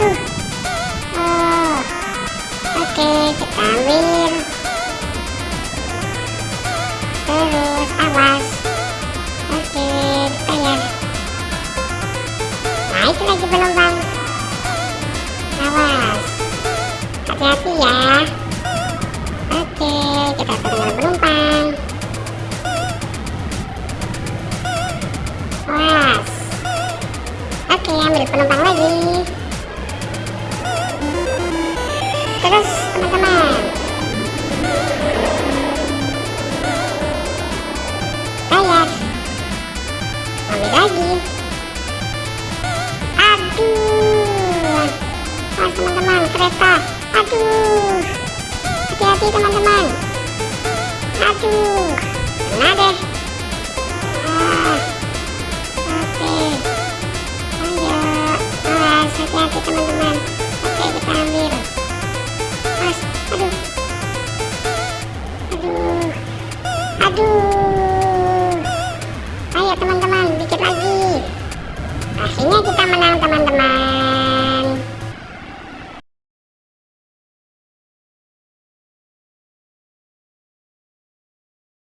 aduh aduh oh oke kita ambil. Terus awas. Oke bayar naik lagi penumpang awas. Hati-hati ya. Oke kita turun penumpang Oke, ambil penumpang lagi. Aduh. Mas, teman-teman, kereta. Aduh. Hati-hati, teman-teman. Aduh. Kena deh. Ah. Oke. Ayo, awas, hati-hati teman-teman.